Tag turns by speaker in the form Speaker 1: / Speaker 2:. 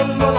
Speaker 1: Allah